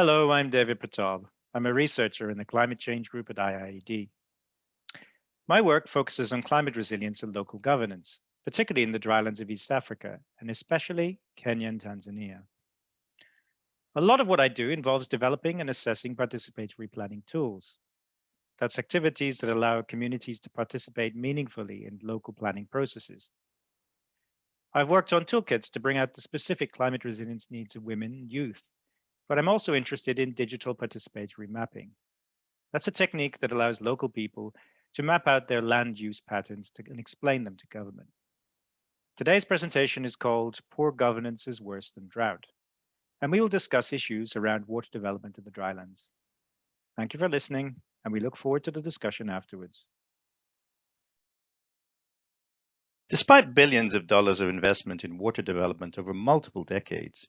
Hello, I'm David Pratap. I'm a researcher in the climate change group at IIED. My work focuses on climate resilience and local governance, particularly in the drylands of East Africa, and especially Kenya and Tanzania. A lot of what I do involves developing and assessing participatory planning tools. That's activities that allow communities to participate meaningfully in local planning processes. I've worked on toolkits to bring out the specific climate resilience needs of women and youth, but I'm also interested in digital participatory mapping. That's a technique that allows local people to map out their land use patterns to, and explain them to government. Today's presentation is called Poor Governance is Worse Than Drought, and we will discuss issues around water development in the drylands. Thank you for listening, and we look forward to the discussion afterwards. Despite billions of dollars of investment in water development over multiple decades,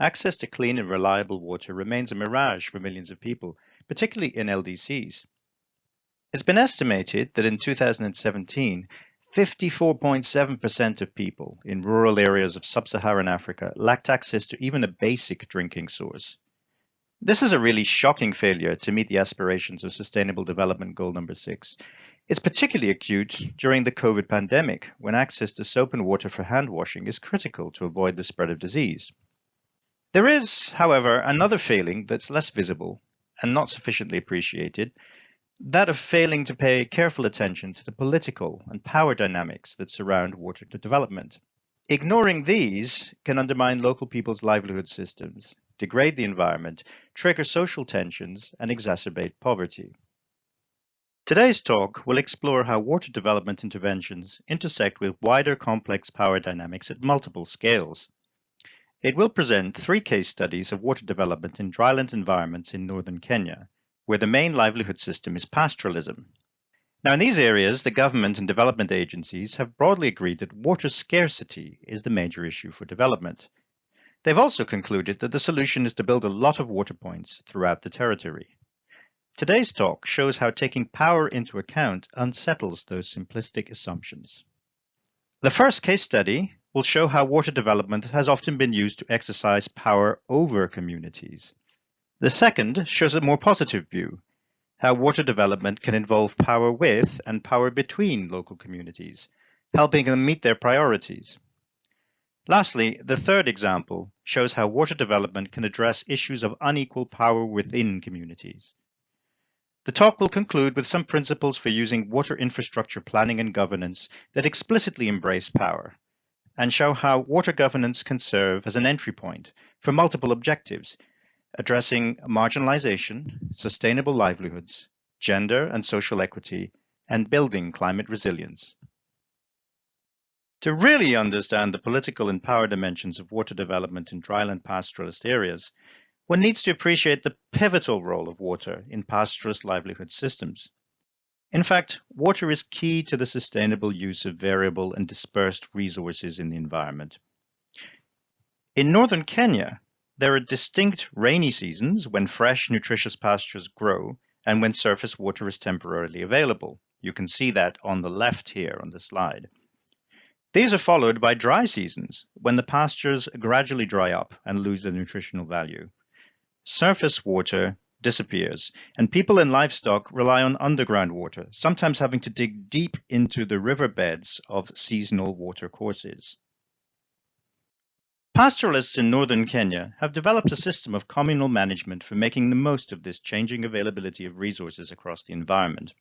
Access to clean and reliable water remains a mirage for millions of people, particularly in LDCs. It's been estimated that in 2017, 54.7% of people in rural areas of sub-Saharan Africa lacked access to even a basic drinking source. This is a really shocking failure to meet the aspirations of Sustainable Development Goal number 6. It's particularly acute during the COVID pandemic, when access to soap and water for hand washing is critical to avoid the spread of disease. There is, however, another failing that's less visible and not sufficiently appreciated, that of failing to pay careful attention to the political and power dynamics that surround water development. Ignoring these can undermine local people's livelihood systems, degrade the environment, trigger social tensions, and exacerbate poverty. Today's talk will explore how water development interventions intersect with wider complex power dynamics at multiple scales. It will present three case studies of water development in dryland environments in northern Kenya, where the main livelihood system is pastoralism. Now, in these areas, the government and development agencies have broadly agreed that water scarcity is the major issue for development. They've also concluded that the solution is to build a lot of water points throughout the territory. Today's talk shows how taking power into account unsettles those simplistic assumptions. The first case study will show how water development has often been used to exercise power over communities. The second shows a more positive view, how water development can involve power with and power between local communities, helping them meet their priorities. Lastly, the third example shows how water development can address issues of unequal power within communities. The talk will conclude with some principles for using water infrastructure planning and governance that explicitly embrace power, and show how water governance can serve as an entry point for multiple objectives, addressing marginalization, sustainable livelihoods, gender and social equity, and building climate resilience. To really understand the political and power dimensions of water development in dryland pastoralist areas, one needs to appreciate the pivotal role of water in pastoralist livelihood systems. In fact, water is key to the sustainable use of variable and dispersed resources in the environment. In northern Kenya, there are distinct rainy seasons when fresh, nutritious pastures grow and when surface water is temporarily available. You can see that on the left here on the slide. These are followed by dry seasons when the pastures gradually dry up and lose their nutritional value. Surface water disappears, and people and livestock rely on underground water, sometimes having to dig deep into the riverbeds of seasonal water courses. Pastoralists in northern Kenya have developed a system of communal management for making the most of this changing availability of resources across the environment.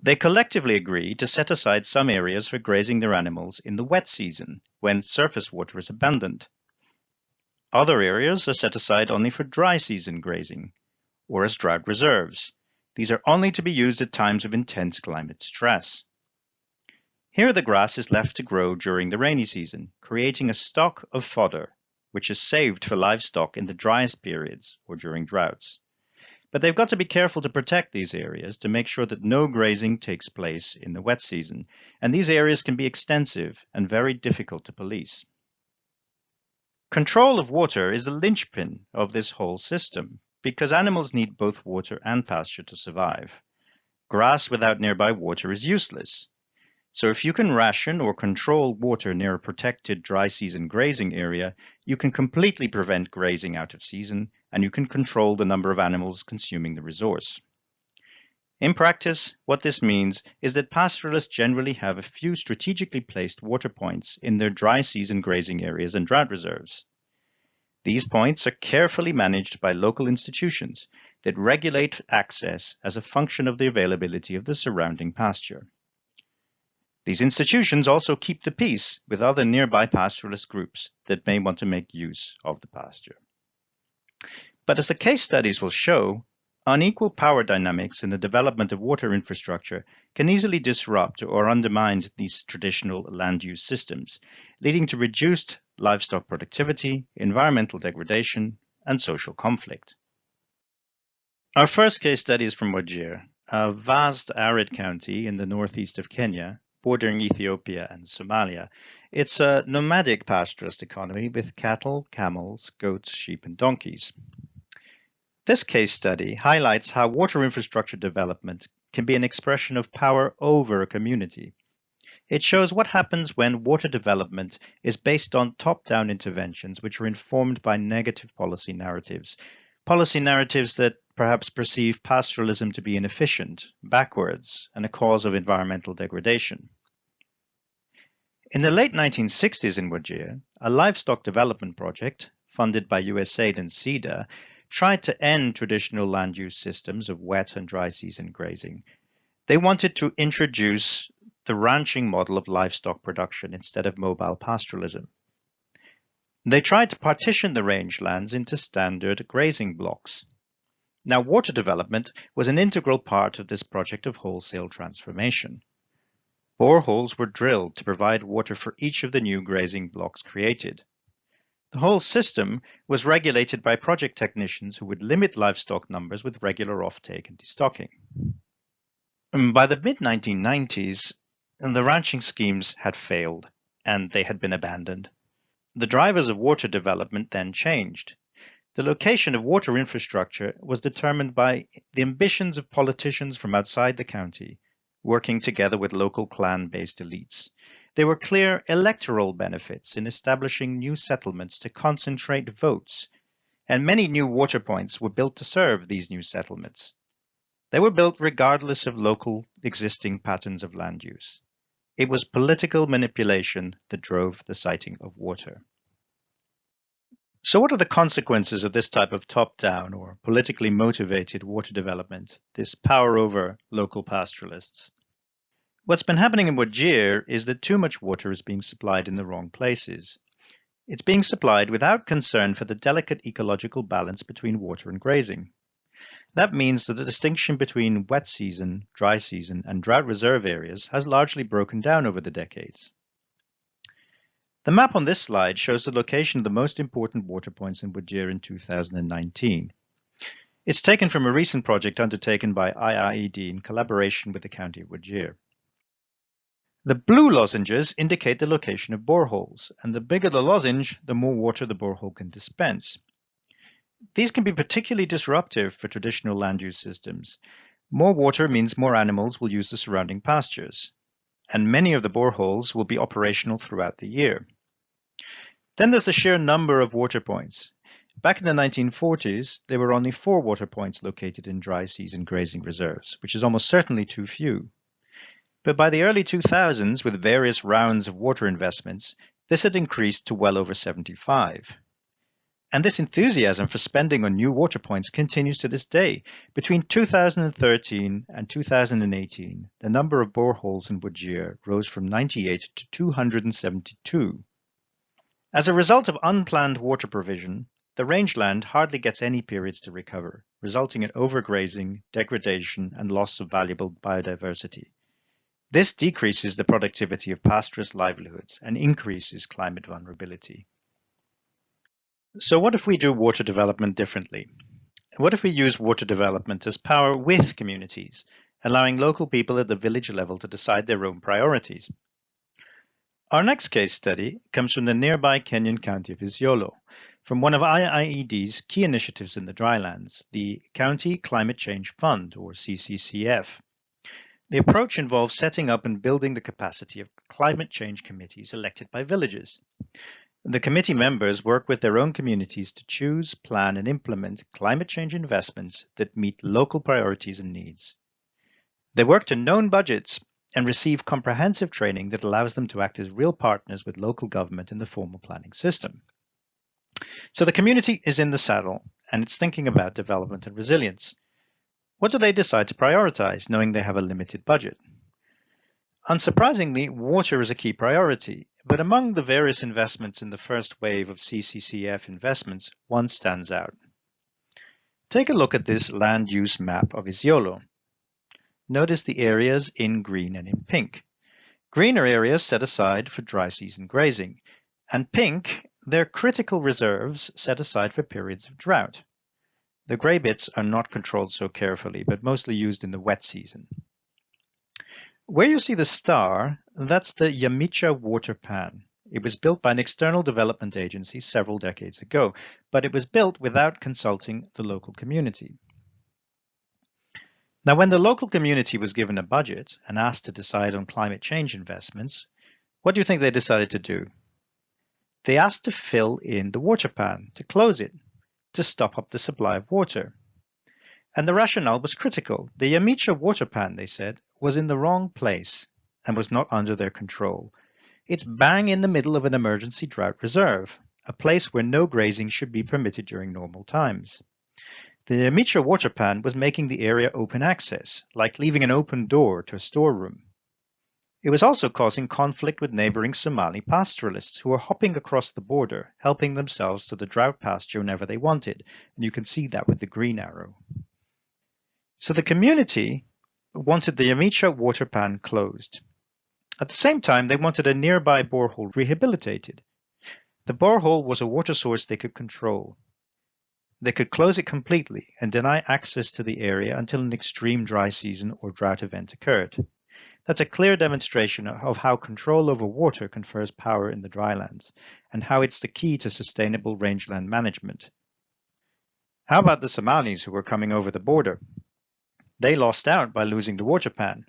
They collectively agree to set aside some areas for grazing their animals in the wet season, when surface water is abundant. Other areas are set aside only for dry season grazing or as drought reserves. These are only to be used at times of intense climate stress. Here the grass is left to grow during the rainy season, creating a stock of fodder, which is saved for livestock in the driest periods or during droughts. But they've got to be careful to protect these areas to make sure that no grazing takes place in the wet season, and these areas can be extensive and very difficult to police. Control of water is the linchpin of this whole system because animals need both water and pasture to survive. Grass without nearby water is useless. So if you can ration or control water near a protected dry season grazing area, you can completely prevent grazing out of season and you can control the number of animals consuming the resource. In practice, what this means is that pastoralists generally have a few strategically placed water points in their dry season grazing areas and drought reserves. These points are carefully managed by local institutions that regulate access as a function of the availability of the surrounding pasture. These institutions also keep the peace with other nearby pastoralist groups that may want to make use of the pasture. But as the case studies will show, Unequal power dynamics in the development of water infrastructure can easily disrupt or undermine these traditional land use systems, leading to reduced livestock productivity, environmental degradation, and social conflict. Our first case study is from Wajir, a vast arid county in the northeast of Kenya, bordering Ethiopia and Somalia. It's a nomadic pastoralist economy with cattle, camels, goats, sheep, and donkeys. This case study highlights how water infrastructure development can be an expression of power over a community. It shows what happens when water development is based on top-down interventions which are informed by negative policy narratives, policy narratives that perhaps perceive pastoralism to be inefficient, backwards, and a cause of environmental degradation. In the late 1960s in Wajir, a livestock development project funded by USAID and SIDA tried to end traditional land use systems of wet and dry season grazing. They wanted to introduce the ranching model of livestock production instead of mobile pastoralism. They tried to partition the rangelands into standard grazing blocks. Now, water development was an integral part of this project of wholesale transformation. Boreholes were drilled to provide water for each of the new grazing blocks created. The whole system was regulated by project technicians who would limit livestock numbers with regular offtake and destocking. Um, by the mid-1990s, the ranching schemes had failed and they had been abandoned. The drivers of water development then changed. The location of water infrastructure was determined by the ambitions of politicians from outside the county, working together with local clan-based elites. There were clear electoral benefits in establishing new settlements to concentrate votes, and many new water points were built to serve these new settlements. They were built regardless of local existing patterns of land use. It was political manipulation that drove the siting of water. So what are the consequences of this type of top-down or politically motivated water development, this power over local pastoralists? What's been happening in Wajir is that too much water is being supplied in the wrong places. It's being supplied without concern for the delicate ecological balance between water and grazing. That means that the distinction between wet season, dry season, and drought reserve areas has largely broken down over the decades. The map on this slide shows the location of the most important water points in Wajir in 2019. It's taken from a recent project undertaken by IIED in collaboration with the County of Wajir. The blue lozenges indicate the location of boreholes, and the bigger the lozenge, the more water the borehole can dispense. These can be particularly disruptive for traditional land use systems. More water means more animals will use the surrounding pastures, and many of the boreholes will be operational throughout the year. Then there's the sheer number of water points. Back in the 1940s, there were only four water points located in dry season grazing reserves, which is almost certainly too few. But by the early 2000s, with various rounds of water investments, this had increased to well over 75. And this enthusiasm for spending on new water points continues to this day. Between 2013 and 2018, the number of boreholes in Wajir rose from 98 to 272. As a result of unplanned water provision, the rangeland hardly gets any periods to recover, resulting in overgrazing, degradation, and loss of valuable biodiversity. This decreases the productivity of pastoralist livelihoods and increases climate vulnerability. So what if we do water development differently? What if we use water development as power with communities, allowing local people at the village level to decide their own priorities? Our next case study comes from the nearby Kenyan county of Isiolo, from one of IIED's key initiatives in the drylands, the County Climate Change Fund, or CCCF. The approach involves setting up and building the capacity of climate change committees elected by villages. The committee members work with their own communities to choose, plan, and implement climate change investments that meet local priorities and needs. They work to known budgets and receive comprehensive training that allows them to act as real partners with local government in the formal planning system. So the community is in the saddle and it's thinking about development and resilience. What do they decide to prioritize, knowing they have a limited budget? Unsurprisingly, water is a key priority, but among the various investments in the first wave of CCCF investments, one stands out. Take a look at this land use map of Isiolo. Notice the areas in green and in pink. Green are areas set aside for dry season grazing, and pink, they're critical reserves set aside for periods of drought. The gray bits are not controlled so carefully, but mostly used in the wet season. Where you see the star, that's the Yamicha water pan. It was built by an external development agency several decades ago, but it was built without consulting the local community. Now, when the local community was given a budget and asked to decide on climate change investments, what do you think they decided to do? They asked to fill in the water pan, to close it, to stop up the supply of water. And the rationale was critical. The Yamicha water pan, they said, was in the wrong place and was not under their control. It's bang in the middle of an emergency drought reserve, a place where no grazing should be permitted during normal times. The Yamicha water pan was making the area open access, like leaving an open door to a storeroom. It was also causing conflict with neighboring Somali pastoralists who were hopping across the border, helping themselves to the drought pasture whenever they wanted, and you can see that with the green arrow. So the community wanted the Yamicha water pan closed. At the same time, they wanted a nearby borehole rehabilitated. The borehole was a water source they could control. They could close it completely and deny access to the area until an extreme dry season or drought event occurred. That's a clear demonstration of how control over water confers power in the drylands and how it's the key to sustainable rangeland management. How about the Somalis who were coming over the border? They lost out by losing the water pan.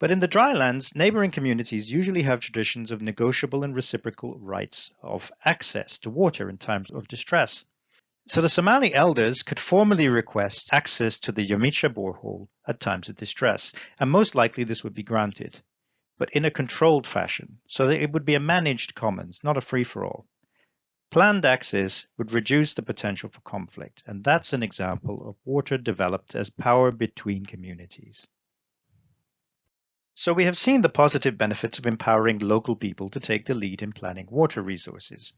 But in the drylands, neighboring communities usually have traditions of negotiable and reciprocal rights of access to water in times of distress. So the Somali elders could formally request access to the Yamicha borehole at times of distress, and most likely this would be granted, but in a controlled fashion, so that it would be a managed commons, not a free-for-all. Planned access would reduce the potential for conflict, and that's an example of water developed as power between communities. So we have seen the positive benefits of empowering local people to take the lead in planning water resources.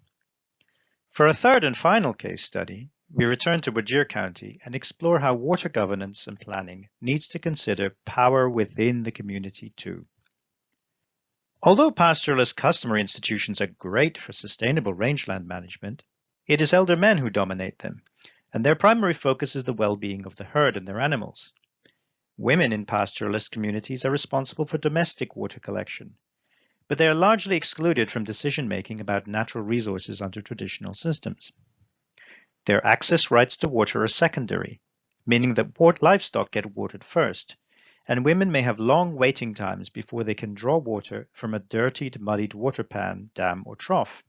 For a third and final case study, we return to Wajir County and explore how water governance and planning needs to consider power within the community too. Although pastoralist customary institutions are great for sustainable rangeland management, it is elder men who dominate them, and their primary focus is the well-being of the herd and their animals. Women in pastoralist communities are responsible for domestic water collection, but they are largely excluded from decision-making about natural resources under traditional systems. Their access rights to water are secondary, meaning that livestock get watered first, and women may have long waiting times before they can draw water from a dirtied, muddied water pan, dam, or trough.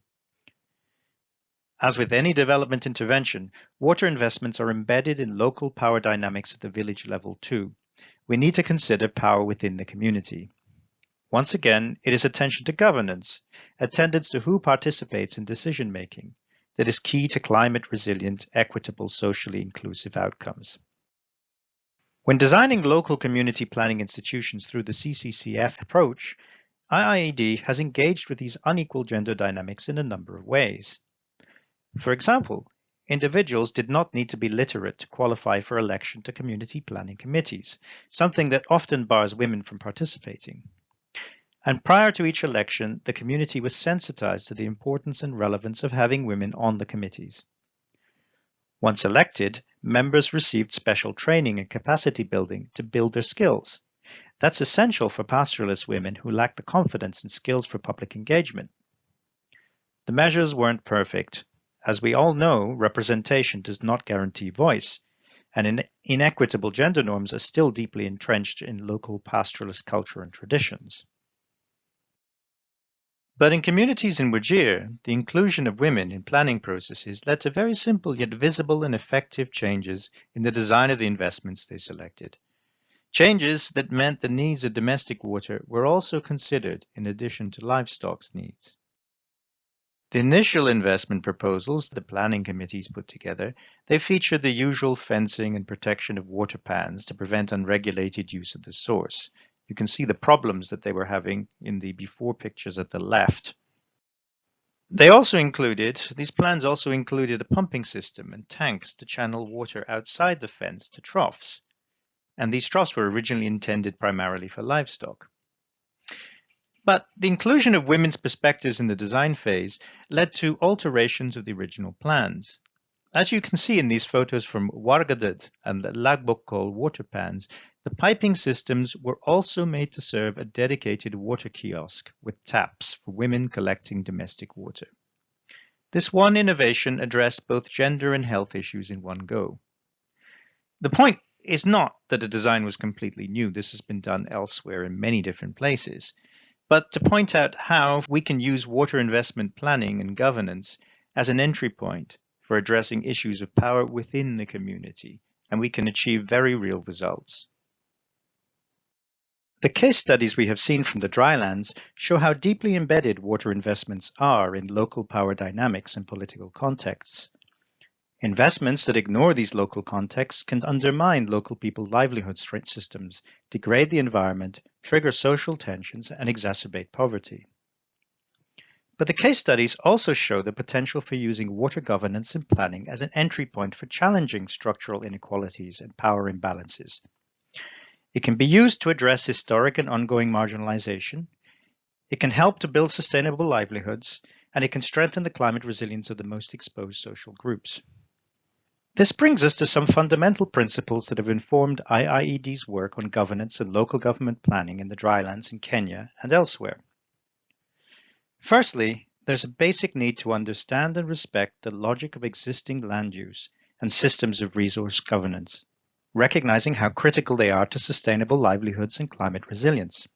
As with any development intervention, water investments are embedded in local power dynamics at the village level too. We need to consider power within the community. Once again, it is attention to governance, attendance to who participates in decision making, that is key to climate resilient, equitable, socially inclusive outcomes. When designing local community planning institutions through the CCCF approach, IIED has engaged with these unequal gender dynamics in a number of ways. For example, individuals did not need to be literate to qualify for election to community planning committees, something that often bars women from participating. And prior to each election, the community was sensitized to the importance and relevance of having women on the committees. Once elected, members received special training and capacity building to build their skills. That's essential for pastoralist women who lack the confidence and skills for public engagement. The measures weren't perfect. As we all know, representation does not guarantee voice, and in inequitable gender norms are still deeply entrenched in local pastoralist culture and traditions. But in communities in Wajir, the inclusion of women in planning processes led to very simple yet visible and effective changes in the design of the investments they selected. Changes that meant the needs of domestic water were also considered in addition to livestock's needs. The initial investment proposals the planning committees put together, they featured the usual fencing and protection of water pans to prevent unregulated use of the source. You can see the problems that they were having in the before pictures at the left. They also included, these plans also included a pumping system and tanks to channel water outside the fence to troughs and these troughs were originally intended primarily for livestock. But the inclusion of women's perspectives in the design phase led to alterations of the original plans. As you can see in these photos from Wargadad and the Lagbokol water pans, the piping systems were also made to serve a dedicated water kiosk with taps for women collecting domestic water. This one innovation addressed both gender and health issues in one go. The point is not that the design was completely new. This has been done elsewhere in many different places. But to point out how we can use water investment planning and governance as an entry point for addressing issues of power within the community, and we can achieve very real results. The case studies we have seen from the drylands show how deeply embedded water investments are in local power dynamics and political contexts. Investments that ignore these local contexts can undermine local people's livelihood systems, degrade the environment, trigger social tensions, and exacerbate poverty. But the case studies also show the potential for using water governance and planning as an entry point for challenging structural inequalities and power imbalances. It can be used to address historic and ongoing marginalization. It can help to build sustainable livelihoods, and it can strengthen the climate resilience of the most exposed social groups. This brings us to some fundamental principles that have informed IIED's work on governance and local government planning in the drylands in Kenya and elsewhere. Firstly, there's a basic need to understand and respect the logic of existing land use and systems of resource governance, recognizing how critical they are to sustainable livelihoods and climate resilience.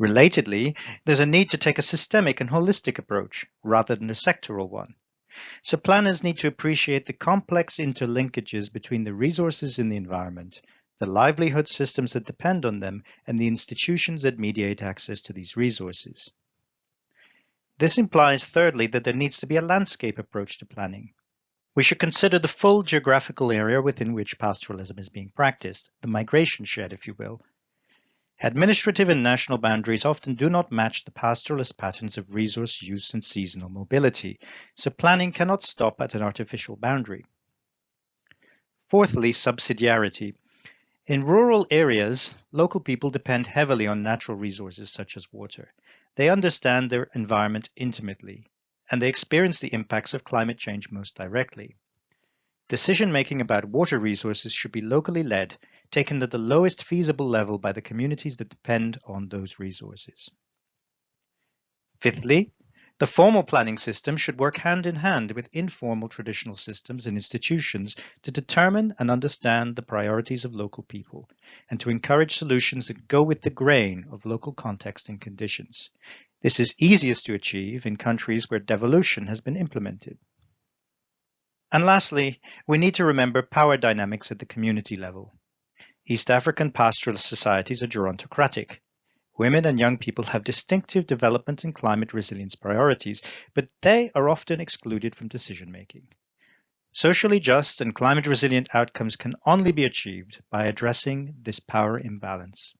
Relatedly, there's a need to take a systemic and holistic approach rather than a sectoral one so planners need to appreciate the complex interlinkages between the resources in the environment, the livelihood systems that depend on them, and the institutions that mediate access to these resources. This implies, thirdly, that there needs to be a landscape approach to planning. We should consider the full geographical area within which pastoralism is being practiced, the migration shed, if you will, Administrative and national boundaries often do not match the pastoralist patterns of resource use and seasonal mobility, so planning cannot stop at an artificial boundary. Fourthly, subsidiarity. In rural areas, local people depend heavily on natural resources such as water. They understand their environment intimately, and they experience the impacts of climate change most directly. Decision-making about water resources should be locally led taken at the lowest feasible level by the communities that depend on those resources. Fifthly, the formal planning system should work hand in hand with informal traditional systems and institutions to determine and understand the priorities of local people and to encourage solutions that go with the grain of local context and conditions. This is easiest to achieve in countries where devolution has been implemented. And lastly, we need to remember power dynamics at the community level. East African pastoral societies are gerontocratic. Women and young people have distinctive development and climate resilience priorities, but they are often excluded from decision making. Socially just and climate resilient outcomes can only be achieved by addressing this power imbalance.